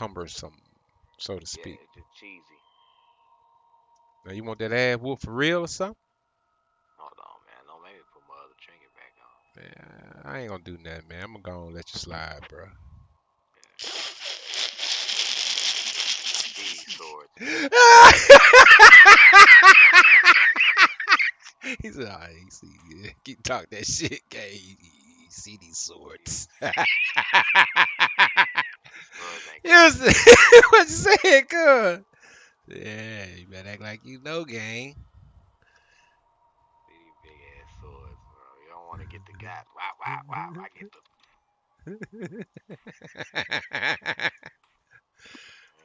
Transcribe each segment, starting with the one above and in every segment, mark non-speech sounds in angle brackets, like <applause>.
cumbersome, so to speak. it's just cheesy. Now you want that ass whoop for real or something? Hold on, man. Don't make me put my other trinket back on. Man, I ain't gonna do nothing, man. I'm gonna go and let you slide, bro. These swords. <laughs> he said, "Ah, you see, yeah, keep talking that shit, gay. See these swords." <laughs> Ain't you said, <laughs> what you saying, cuz? Yeah, you better act like you know, gang. these big ass swords, bro. You don't want to get the guy. Wow, wow, wow. I get the.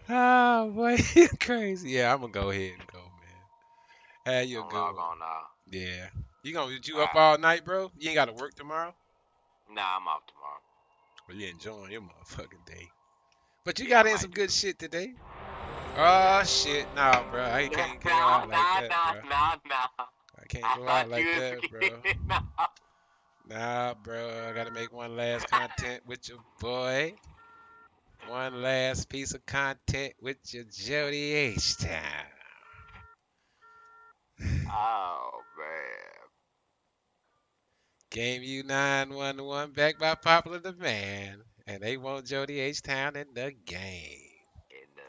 oh <laughs> boy, <laughs> you crazy. Yeah, I'm gonna go ahead and go, man. Have you a good one. on now. Yeah. You gonna you up Alright. all night, bro? You ain't gotta work tomorrow? Nah, I'm off tomorrow. Well, you enjoying your motherfucking day. But you got in some good shit today. Oh shit, nah, bro. I can't go out like that, bro. I can't go out like that, bro. <laughs> Nah. Bro. I gotta make one last content with your boy. One last piece of content with your Jody H Town. <sighs> Oh man. Game U 911 back by popular demand. And they want Jody H Town in the game. In the.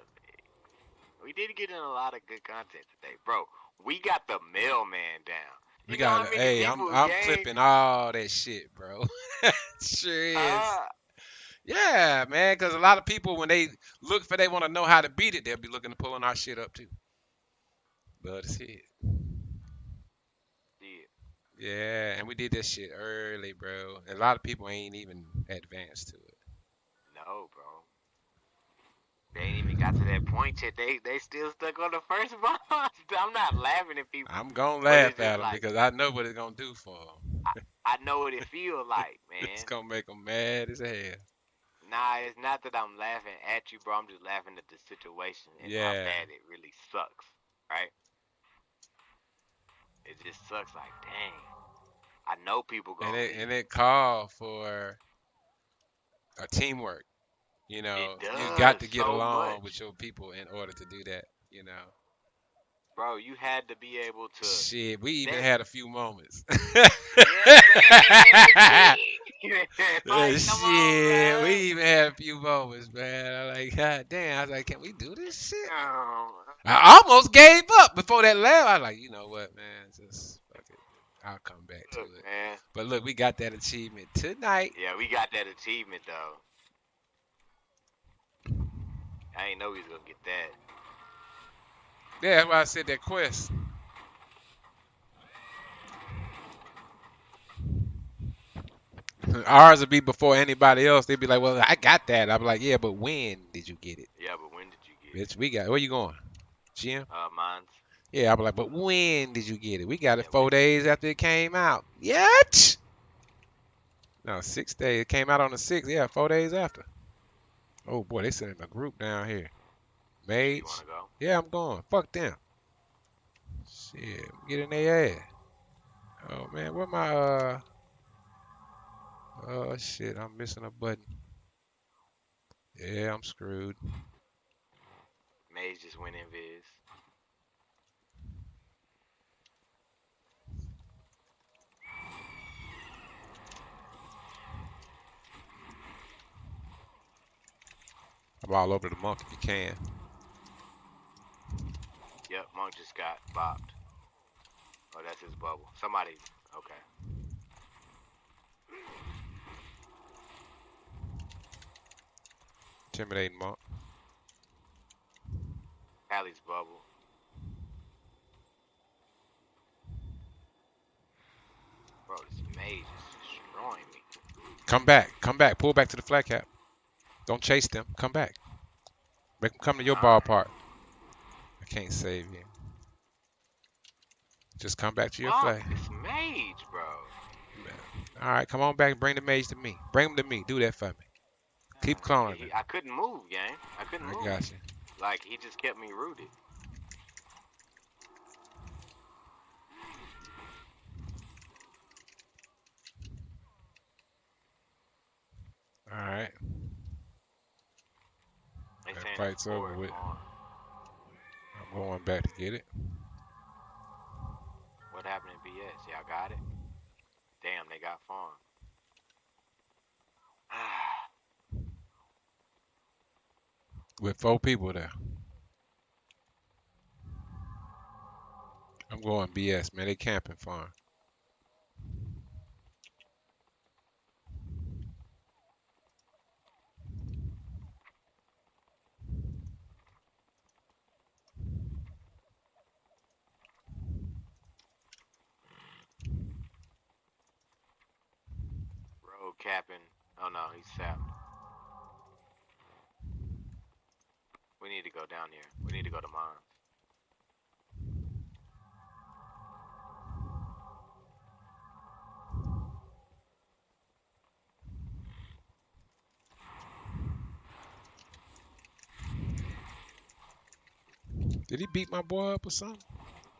We did get in a lot of good content today, bro. We got the mailman down. We You know got hey, I'm I'm clipping all that shit, bro. <laughs> sure is. Uh, Yeah, man, because a lot of people when they look for they want to know how to beat it, they'll be looking to pulling our shit up too. But it's it. yeah. Yeah, and we did this shit early, bro. A lot of people ain't even advanced to it. No, bro. They ain't even got to that point yet. They they still stuck on the first <laughs> boss. I'm not laughing at people. I'm gonna laugh at them like- because I know what it's gonna do for them. I know what it feels <laughs> like, man. It's gonna make them mad as hell. Nah, it's not that I'm laughing at you, bro. I'm just laughing at the situation and how Yeah. bad it really sucks, right? It just sucks. Like, dang. I know people gonna. And it and it called for a teamwork. You know, you got to get so along much. with your people in order to do that. You know, bro, you had to be able to. shit, we even that- had a few moments. Yeah, man. <laughs> <laughs> Uh, like, shit, on, we even had a few moments, man. I'm like, god damn. I was like, can we do this shit? Oh, I almost gave up before that laugh. I was like, you know what, man, just fuck it. I'll come back to look, it. man. But look, we got that achievement tonight. Yeah, we got that achievement though. I ain't know he was gonna get that. Yeah, that's why I said that quest. <laughs> Ours would be before anybody else. They'd be like, "Well, I got that." I'm like, "Yeah, but when did you get it, Yeah, but when did you get it? bitch? We got. Where you going, Jim? Uh, mine's. Yeah, I'm like, but when did you get it? We got it Yeah, four days after it came out. Yet? No, six days. It came out on the sixth. Yeah, four days after. Oh boy, they sending a group down here. Mage. Yeah, I'm going. Fuck them. Shit, get in their ass. Oh man, where my uh? Oh shit, I'm missing a button. Yeah, I'm screwed. Mage just went in Viz. I'm all over the monk if you can. Yep, Monk just got bopped. Oh, that's his bubble. Somebody. Okay. Intimidating monk. Allie's bubble. Bro, this mage is destroying me. Come back. Come back. Pull back to the flat cap. Don't chase them. Come back. Make them come to your ballpark. I can't save you. Just come back to your flag. this mage, bro. All right, come on back and bring the mage to me. Bring him to me. Do that for me. Keep cloning He- I couldn't move, gang. I couldn't I move. got you. Like he just kept me rooted. All right. Okay. Fight's over with. I'm going back to get it. What happened in BS? Y'all got it? Damn, they got farm. <sighs> With four people there. I'm going BS, man. They camping farm. Road capping. Oh no, he's sapped. We need to go down here. We need to go to mines. Did he beat my boy up or something?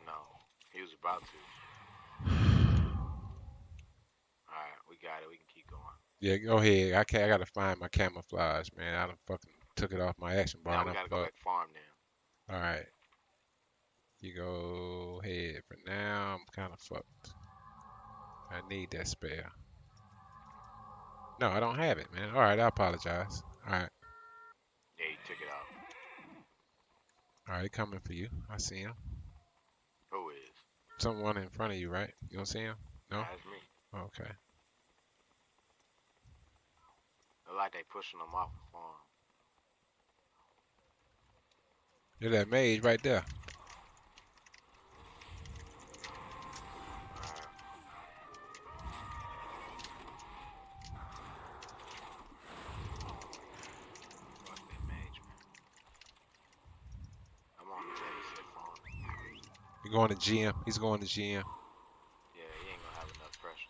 No, he was about to. Alright, we got it. We can keep going. Yeah, go ahead. I can't. I gotta find my camouflage, man. I done fucking took it off my action bar. Now we gotta go back farm then. All right. You go ahead. For now, I'm kind of fucked. I need that spare. No, I don't have it, man. All right, I apologize. All right, Yeah, he took it. All right, coming for you. I see him. Who is? Someone in front of you, right? You don't see him? No? That's me. Okay. Look like they pushing them off the farm. There's that mage right there. Alright. Fuck that mage, man. I'm on the base at farm. You're going to GM. He's going to GM. Yeah, he ain't gonna have enough pressure.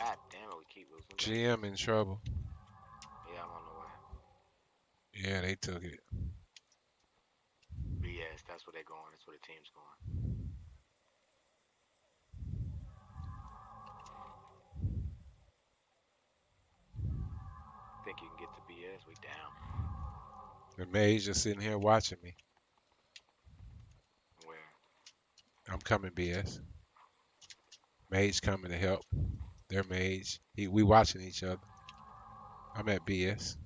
God damn it, we keep losing. GM in trouble. Yeah, they took it. BS, that's where they're going. That's where the team's going. Think you can get to BS? We down. The mage just sitting here watching me. Where? I'm coming, BS. Mage coming to help. Their mage. He, we watching each other. I'm at BS.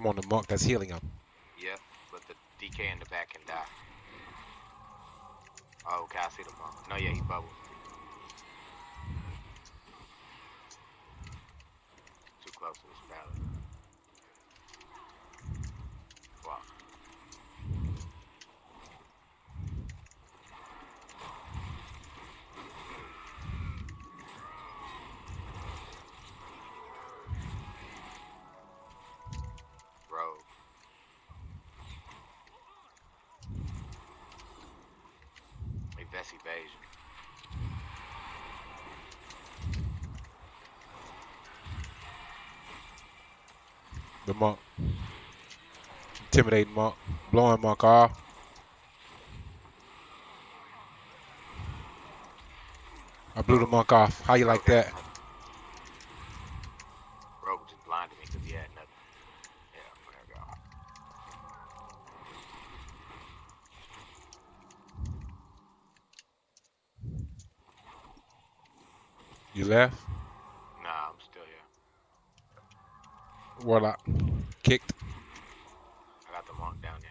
I'm on the monk that's healing him. Yep, but the DK in the back can die. Oh, okay, I see the monk. No, yeah, he bubbled. Too close to this battle. Wow. Rogue. Evasion. The monk. Intimidating monk. Blowing monk off. I blew the monk off. How you like that? Rogue just blinded me because he had nothing. Yeah, there we go. You left? Nah, I'm still here. Warlock. Kicked. I got the monk down there.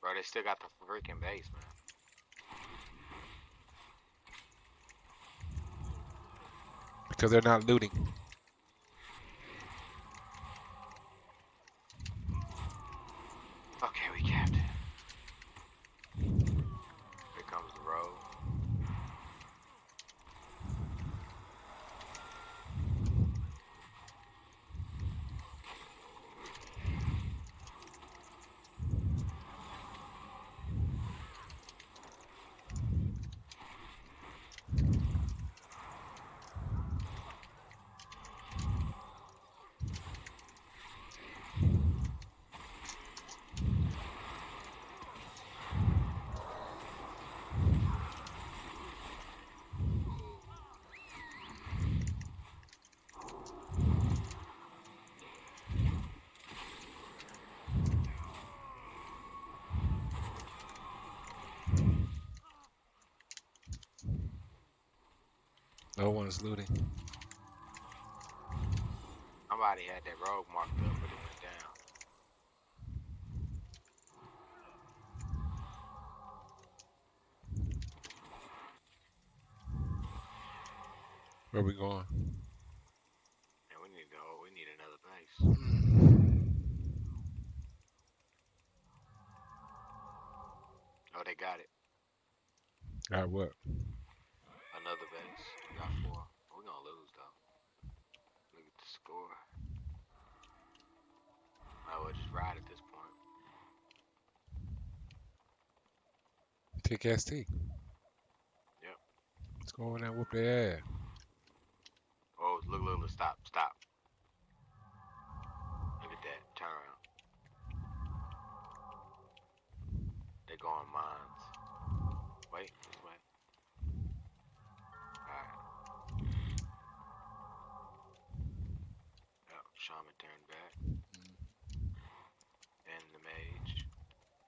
Bro, they still got the freaking base, man. Because they're not looting. Okay, we No one's looting. Somebody had that rogue marked up, but it went down. Where we going? And we need to go. We need another base. Hmm. Oh, they got it. Got what? Another base. We got four. We're gonna lose though. Look at the score. I would just ride at this point. Tick ST. Yep. Let's go in there and whoop their ass. Oh, look, look, look, stop, stop. Look at that. Turn around. They're going mines. Shaman turned back. Mm-hmm. And the mage.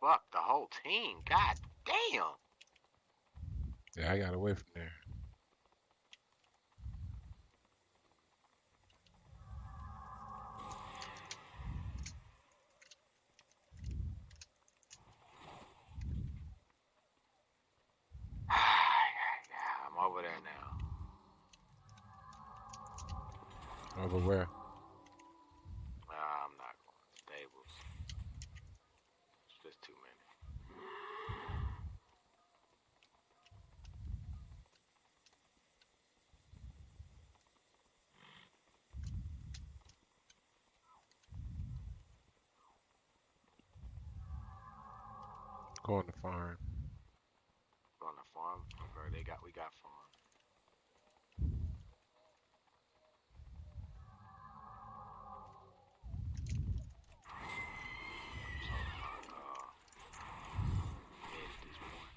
Fuck, the whole team. God damn. Yeah, I got away from there. yeah, I'm over there now. Over where? Nah, I'm not going. Stables. It's just too many. Going to farm. On the farm, okay, they got we got farm. So, mid at this point.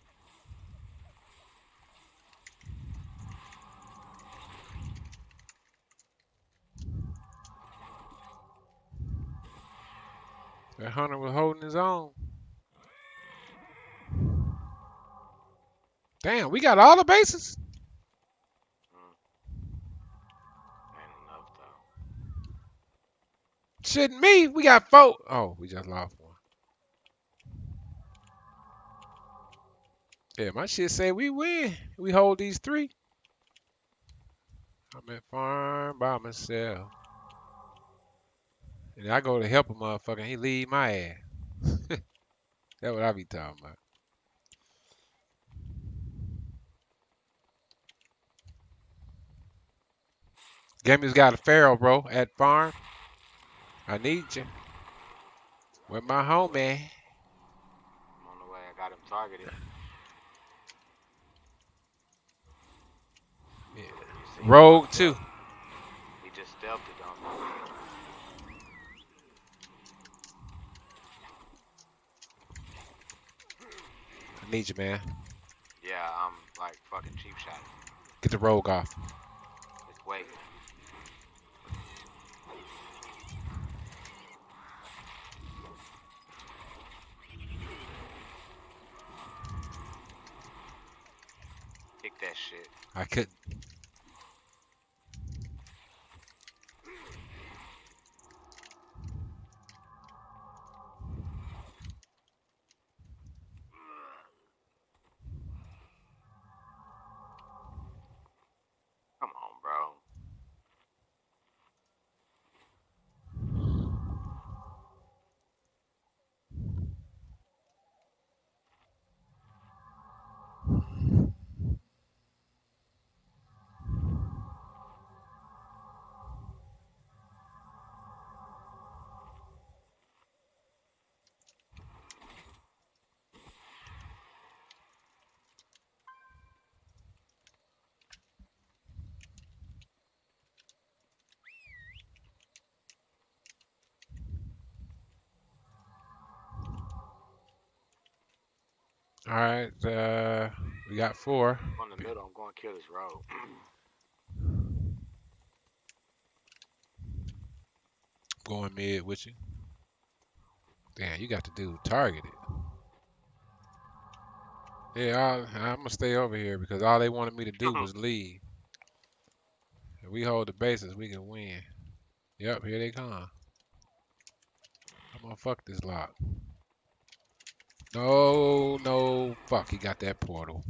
That hunter was holding his own. Damn, we got all the bases. Shitting me. We got four. Oh, we just lost one. Yeah, my shit say we win. We hold these three. I'm at farm by myself. And I go to help a motherfucker and he leave my ass. <laughs> That's what I be talking about. Gammy's got a pharaoh, bro, at farm. I need you. Where my homie? I'm on the way. I got him targeted. Yeah. Rogue too. He just stealthed it on me. I need you, man. Yeah, I'm like fucking cheap shot. Get the rogue off. Just wait. Kick that shit. I couldn't. All right, uh, we got four. In the middle. I'm going to kill this road. <clears throat> Going mid with you. Damn, you got the dude targeted. Yeah, I'll, I'm gonna stay over here because all they wanted me to do was <laughs> leave. If we hold the bases, we can win. Yep, here they come. I'm gonna fuck this lock. No, no, fuck, he got that portal.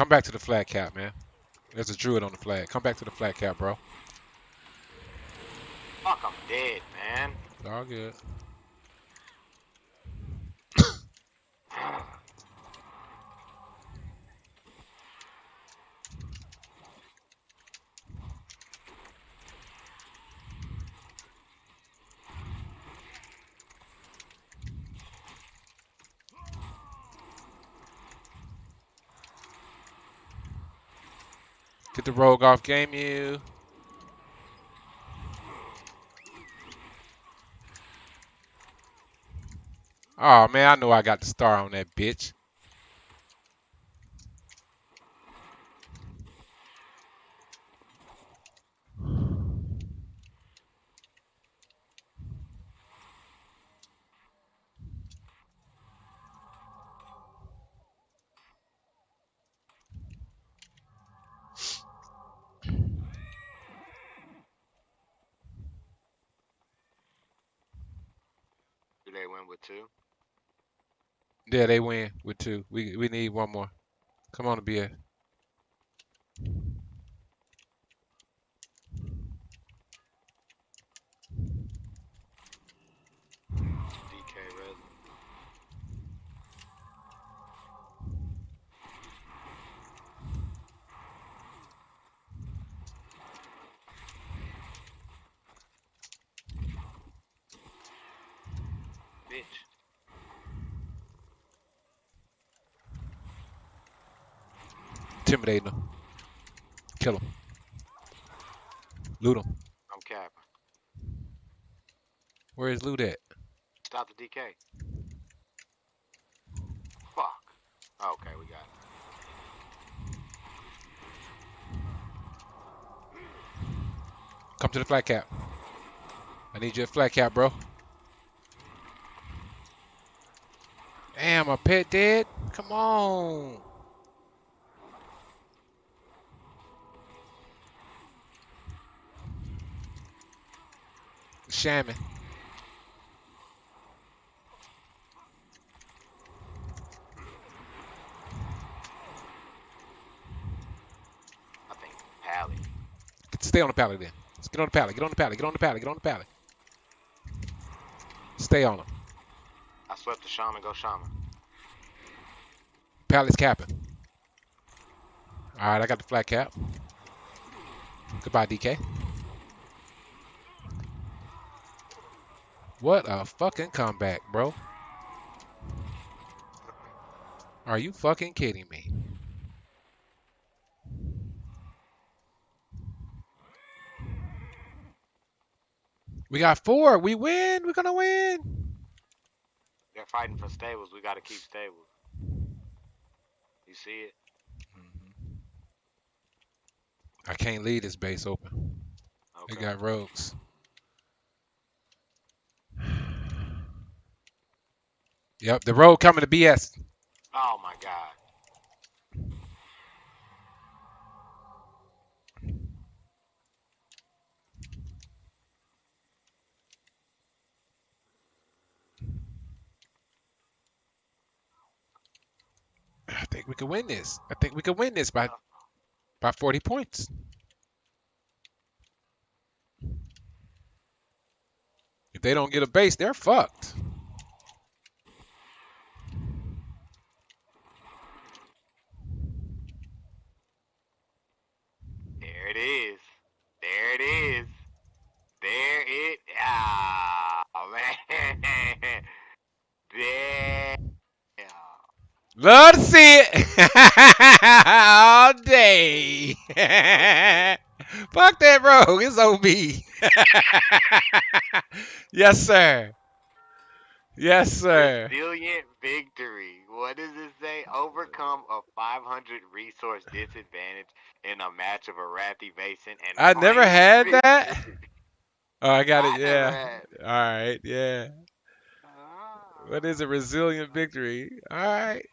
Come back to the flat cap, man. There's a druid on the flag. Come back to the flat cap, bro. Fuck, I'm dead, man. It's all good. Get the rogue off game you. Oh man, I know I got the star on that bitch. Do they win with two? Yeah, they win with two. We we need one more. Come on, BA. Bitch. Intimidating them. Kill them. Loot them. I'm capping. Where is loot at? Stop the DK. Fuck. Okay, we got it. Come to the flat cap. I need you at flat cap, bro. Damn, my pet dead? Come on. Shaman. I think Pally. Stay on the pallet then. Let's get on the pallet. Get on the pallet. Get on the pallet. Get on the pallet. Stay on him. Swept the shaman, go shaman. Pallet's capping. All right, I got the flat cap. Goodbye, DK. What a fucking comeback, bro. Are you fucking kidding me? We got four. We win. We're gonna win. They're fighting for stables. We gotta keep stables. You see it? Mm-hmm. I can't leave this base open. They got rogues. <sighs> Yep, the rogue coming to BS. Oh my god. I think we can win this. I think we can win this by by 40 points. If they don't get a base, they're fucked. There it is. There it is. There it. Ah, man. Damn. Love to see it all day. <laughs> Fuck that rogue. It's OB. <laughs> yes, sir. Yes, sir. Resilient victory. What does it say? Overcome a 500 resource disadvantage in a match of a Arathi Basin and I never had that. Oh, I got I it. Yeah. All right. Yeah. Ah. What is a resilient victory? All right.